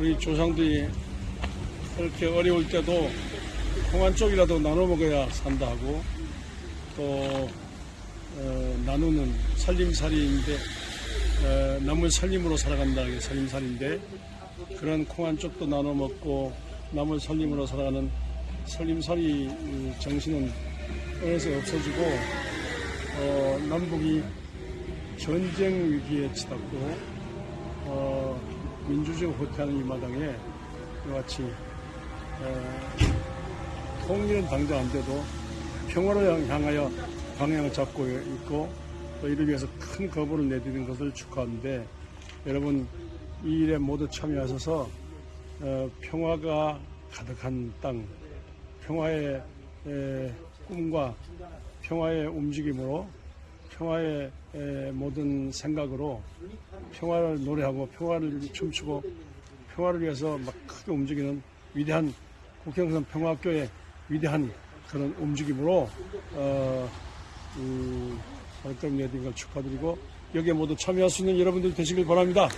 우리 조상들이 그렇게 어려울 때도 콩한 쪽이라도 나눠 먹어야 산다 하고 또 어, 나누는 살림살이인데 어, 남을 살림으로 살아간다 이게 살림살인데 그런 콩한 쪽도 나눠 먹고 남을 살림으로 살아가는 살림살이 이 정신은 어느새 없어지고 어, 남북이 전쟁 위기에 치닫고 어, 민주주의 호퇴하는 이 마당에 이와 같이 어, 통일은 당장 안 돼도 평화를 향하여 방향을 잡고 있고 또 이를 위해서 큰 거부를 내드리는 것을 축하하는데 여러분 이 일에 모두 참여하셔서 어, 평화가 가득한 땅, 평화의 에, 꿈과 평화의 움직임으로 평화의 에, 모든 생각으로 평화를 노래하고 평화를 춤추고 평화를 위해서 막 크게 움직이는 위대한 국경선 평화학교의 위대한 그런 움직임으로 어, 이 발걸음 내딘 걸 축하드리고 여기에 모두 참여할 수 있는 여러분들 되시길 바랍니다.